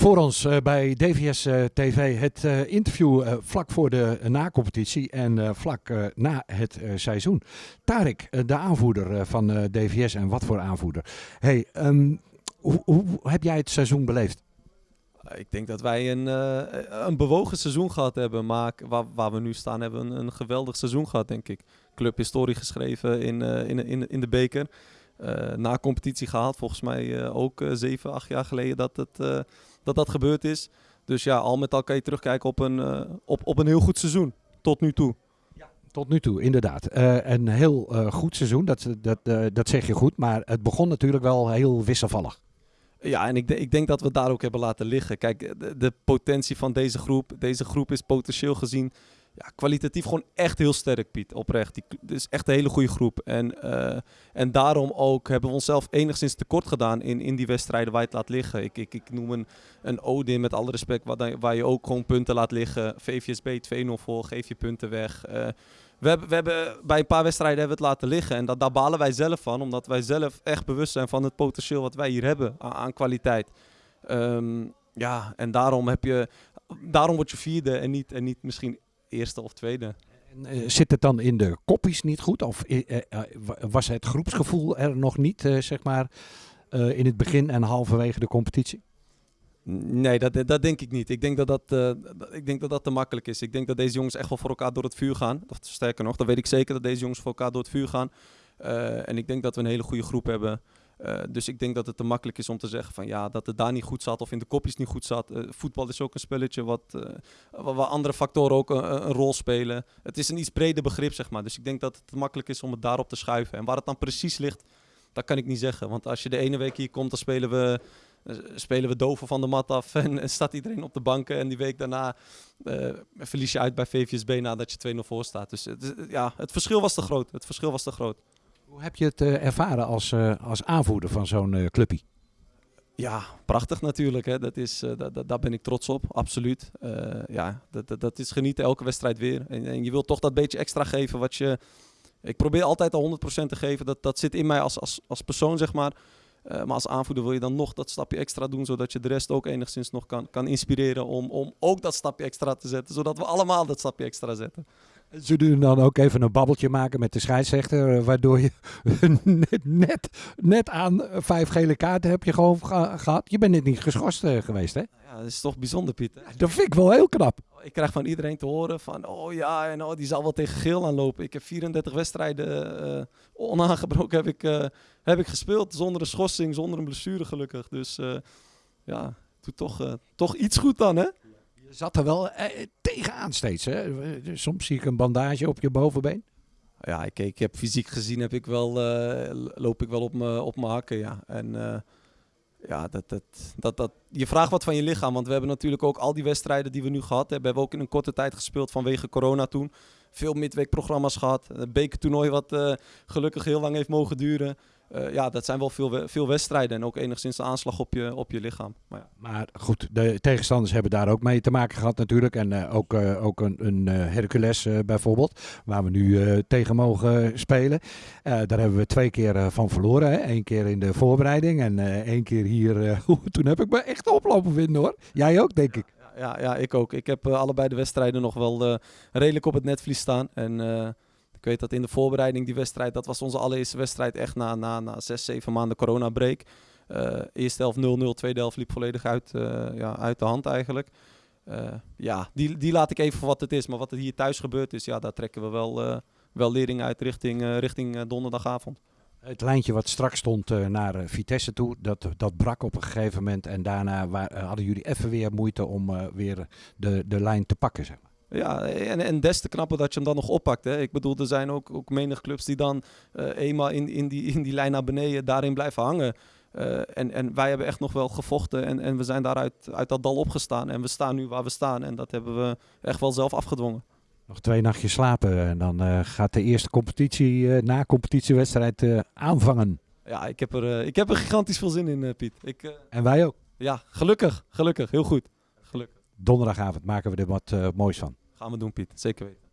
Voor ons uh, bij DVS uh, TV het uh, interview vlak voor de na-competitie en vlak na het seizoen. Tarik, de aanvoerder van DVS en wat voor aanvoerder. Hey, um, hoe, hoe, heb jij het seizoen beleefd? Ik denk dat wij een, een bewogen seizoen gehad hebben, maar waar, waar we nu staan hebben we een, een, geweldig seizoen gehad, denk ik. Club historie geschreven in, in, in, in de beker. Na competitie gehaald, volgens mij ook zeven, acht jaar geleden dat het dat dat gebeurd is. Dus ja, al met al kan je terugkijken op een, op, op een heel goed seizoen. Tot nu toe. Ja, tot nu toe, inderdaad. Een heel goed seizoen, dat, dat, dat zeg je goed. Maar het begon natuurlijk wel heel wisselvallig. Ja, en ik, ik denk dat we daar ook hebben laten liggen. Kijk, de, de potentie van deze groep. Deze groep is potentieel gezien ja, kwalitatief gewoon echt heel sterk, Piet. Oprecht. Het is echt een hele goede groep. En, uh, en daarom ook hebben we onszelf enigszins tekort gedaan in, in die wedstrijden waar je het laat liggen. Ik, ik, ik noem een, een Odin met alle respect, waar, waar je ook gewoon punten laat liggen. VVSB 2-0 voor, geef je punten weg. Uh, we hebben, we hebben bij een paar wedstrijden hebben we het laten liggen. En dat, daar balen wij zelf van, omdat wij zelf echt bewust zijn van het potentieel wat wij hier hebben aan, kwaliteit. Um, ja, en daarom heb je. Daarom word je vierde en niet, en niet misschien eerste of tweede. En, uh, zit het dan in de koppies niet goed? Of uh, uh, was het groepsgevoel er nog niet, zeg maar, in het begin en halverwege de competitie? Nee, dat, dat denk ik niet. Ik denk dat dat, ik denk dat dat te makkelijk is. Ik denk dat deze jongens echt wel voor elkaar door het vuur gaan. Of sterker nog, dan weet ik zeker dat deze jongens voor elkaar door het vuur gaan. en ik denk dat we een hele goede groep hebben. Uh, dus ik denk dat het te makkelijk is om te zeggen van ja, dat het daar niet goed zat of in de kopjes niet goed zat. Uh, voetbal is ook een spelletje wat, uh, waar andere factoren ook een, rol spelen. Het is een iets breder begrip, zeg maar. Dus ik denk dat het te makkelijk is om het daarop te schuiven. En waar het dan precies ligt, dat kan ik niet zeggen. Want als je de ene week hier komt, dan spelen we, spelen we doven van de mat af en, en staat iedereen op de banken. En die week daarna verlies je uit bij VVSB nadat je 2-0 voor staat. Dus ja, het verschil was te groot. Het verschil was te groot. Hoe heb je het uh, ervaren als, uh, als aanvoerder van zo'n uh, clubje? Ja, prachtig natuurlijk. Hè. Dat is, dat, daar ben ik trots op, absoluut. ja, dat, dat, dat, is genieten elke wedstrijd weer. En, en, je wilt toch dat beetje extra geven wat je... Ik probeer altijd al 100% te geven. Dat, dat zit in mij als, als, als persoon, zeg maar. maar als aanvoerder wil je dan nog dat stapje extra doen, zodat je de rest ook enigszins nog kan, kan inspireren om, om ook dat stapje extra te zetten. Zodat we allemaal dat stapje extra zetten. Ze doen dan ook even een babbeltje maken met de scheidsrechter, eh, waardoor je net, net aan vijf gele kaarten heb je gewoon gehad. Je bent net niet geschorst uh, geweest, hè? Ja, dat is toch bijzonder, Piet. Dat vind ik wel heel knap. Ik krijg van iedereen te horen van, oh ja, en oh, die zal wel tegen geel aanlopen. Ik heb 34 wedstrijden uh, onaangebroken heb ik, heb ik gespeeld, zonder een schorsing, zonder een blessure gelukkig. Dus ja, doe toch, toch iets goed dan, hè? Zat er wel eh, tegenaan steeds. Hè? Soms zie ik een bandage op je bovenbeen. Ja, ik, ik heb fysiek gezien heb ik wel, uh, loop ik wel op mijn op hakken. Ja. En uh, ja, dat, dat, dat, dat, je vraagt wat van je lichaam. Want we hebben natuurlijk ook al die wedstrijden die we nu gehad hebben, hebben we ook in een korte tijd gespeeld vanwege corona toen. Veel midweekprogramma's gehad. Een bekertoernooi wat gelukkig heel lang heeft mogen duren. Uh, ja, dat zijn wel veel, veel wedstrijden en ook enigszins de aanslag op je, op je lichaam. Maar, ja. maar goed, de tegenstanders hebben daar ook mee te maken gehad natuurlijk. En uh, ook, uh, ook een, een Hercules bijvoorbeeld, waar we nu tegen mogen spelen. daar hebben we twee keer van verloren. Eén keer in de voorbereiding en één keer hier. toen heb ik me echt oplopen vinden hoor. Jij ook, denk ik. Ja, ja, ik ook. Ik heb allebei de wedstrijden nog wel redelijk op het netvlies staan. En ik weet dat in de voorbereiding die wedstrijd, dat was onze allereerste wedstrijd echt na, na, na zes, zeven maanden coronabreak. Uh, eerste helft 0-0, tweede helft liep volledig uit, uh, ja, uit de hand eigenlijk. Uh, ja, die, die laat ik even voor wat het is. Maar wat er hier thuis gebeurd is, ja, daar trekken we wel, wel lering uit richting, richting donderdagavond. Het lijntje wat straks stond naar Vitesse toe, dat, dat brak op een gegeven moment. En daarna waar, hadden jullie even weer moeite om weer de, de lijn te pakken, zeg maar. Ja, en, en des te knapper dat je hem dan nog oppakt. Hè. Ik bedoel, er zijn ook, ook menig clubs die dan uh, eenmaal in, in, die, in die lijn naar beneden daarin blijven hangen. Uh, en, en wij hebben echt nog wel gevochten en, en we zijn daaruit uit dat dal opgestaan. En we staan nu waar we staan en dat hebben we echt wel zelf afgedwongen. Nog twee nachtjes slapen en dan uh, gaat de eerste competitie, na competitiewedstrijd aanvangen. Ja, ik heb, er, ik heb er gigantisch veel zin in, Piet. Ik, en wij ook. Ja, gelukkig. Gelukkig. Heel goed. Gelukkig. Donderdagavond maken we er wat moois van. Gaan we doen, Piet. Zeker weten.